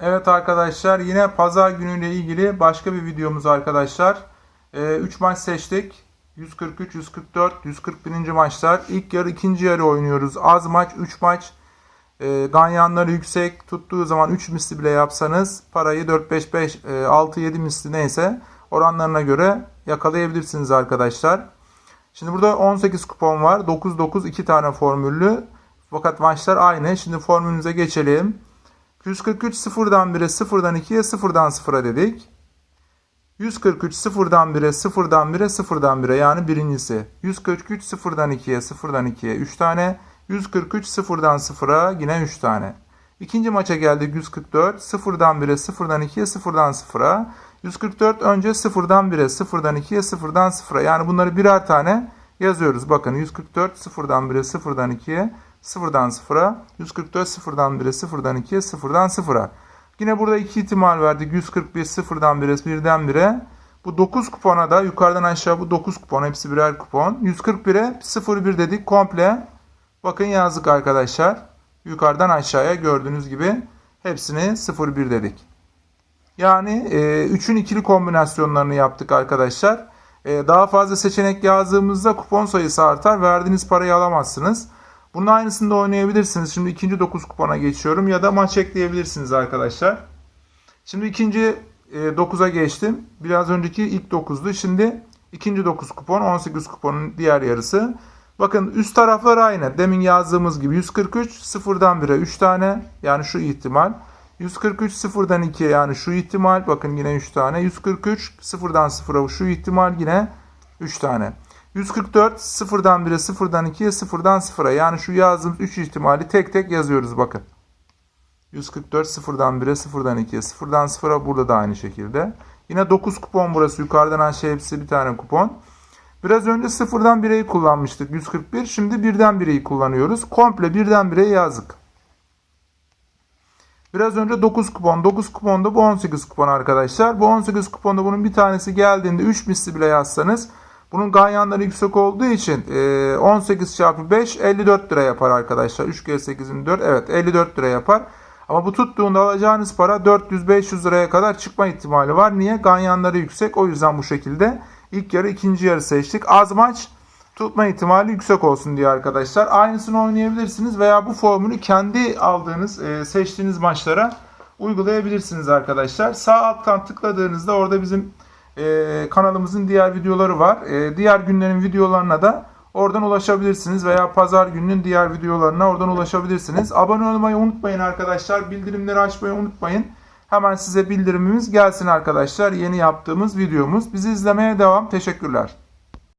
Evet arkadaşlar yine pazar günüyle ilgili başka bir videomuz arkadaşlar. 3 maç seçtik. 143, 144, 141. maçlar. İlk yarı ikinci yarı oynuyoruz. Az maç 3 maç. E, ganyanları yüksek tuttuğu zaman 3 misli bile yapsanız parayı 4, 5, 5, 6, 7 misli neyse oranlarına göre yakalayabilirsiniz arkadaşlar. Şimdi burada 18 kupon var. 9, 9 2 tane formüllü. Fakat maçlar aynı. Şimdi formülümüze geçelim. 143 sıfırdan 1'e sıfırdan 2'ye sıfırdan 0'a dedik. 143 sıfırdan 1'e sıfırdan 1'e sıfırdan 1'e yani birincisi. 143 sıfırdan 2'ye sıfırdan 2'ye 3 tane. 143 sıfırdan 0'a yine 3 tane. İkinci maça geldik 144 sıfırdan 1'e sıfırdan 2'ye sıfırdan 0'a. 144 önce sıfırdan 1'e sıfırdan 2'ye sıfırdan 0'a yani bunları birer tane yazıyoruz. Bakın 144 sıfırdan 1'e sıfırdan 2'ye sıfırdan 0'a. 144 sıfırdan 1'e sıfırdan 2'ye sıfırdan 0'a. Yine burada iki ihtimal verdik. 141 sıfırdan 1'e birden 1'e. Bu 9 kupona da yukarıdan aşağı bu 9 kupon hepsi birer kupon. 141'e 01 dedik komple. Bakın yazdık arkadaşlar. Yukarıdan aşağıya gördüğünüz gibi hepsini 01 dedik. Yani 3'ün ikili kombinasyonlarını yaptık arkadaşlar. E, daha fazla seçenek yazdığımızda kupon sayısı artar. Verdiğiniz parayı alamazsınız. Bunun aynısını da oynayabilirsiniz. Şimdi ikinci 9 kupona geçiyorum ya da maç ekleyebilirsiniz arkadaşlar. Şimdi ikinci 9'a geçtim. Biraz önceki ilk 9'du. Şimdi ikinci 9 kupon 18 kuponun diğer yarısı. Bakın üst taraflar aynı. Demin yazdığımız gibi 143 sıfırdan 1'e 3 tane yani şu ihtimal. 143 sıfırdan 2'ye yani şu ihtimal bakın yine 3 tane. 143 sıfırdan 0'a şu ihtimal yine 3 tane. 144 sıfırdan 1'e sıfırdan 2'ye sıfırdan 0'a yani şu yazdığımız 3 ihtimali tek tek yazıyoruz bakın. 144 sıfırdan 1'e sıfırdan 2'ye sıfırdan 0'a burada da aynı şekilde. Yine 9 kupon burası yukarıdan aşağı hepsi bir tane kupon. Biraz önce sıfırdan 1'eyi kullanmıştık 141 şimdi birden 1'eyi kullanıyoruz. Komple birden 1'e yazdık. Biraz önce 9 kupon. 9 kuponda bu 18 kupon arkadaşlar. Bu 18 kuponda bunun bir tanesi geldiğinde 3 misli bile yazsanız bunun ganyanları yüksek olduğu için 18 çarpı 5 54 lira yapar arkadaşlar. 3 kere 8'in 4 evet 54 lira yapar. Ama bu tuttuğunda alacağınız para 400-500 liraya kadar çıkma ihtimali var. Niye? Ganyanları yüksek. O yüzden bu şekilde ilk yarı ikinci yarı seçtik. Az maç tutma ihtimali yüksek olsun diye arkadaşlar. Aynısını oynayabilirsiniz veya bu formülü kendi aldığınız, seçtiğiniz maçlara uygulayabilirsiniz arkadaşlar. Sağ alttan tıkladığınızda orada bizim kanalımızın diğer videoları var. diğer günlerin videolarına da oradan ulaşabilirsiniz veya pazar gününün diğer videolarına oradan ulaşabilirsiniz. Abone olmayı unutmayın arkadaşlar. Bildirimleri açmayı unutmayın. Hemen size bildirimimiz gelsin arkadaşlar. Yeni yaptığımız videomuz. Bizi izlemeye devam. Teşekkürler.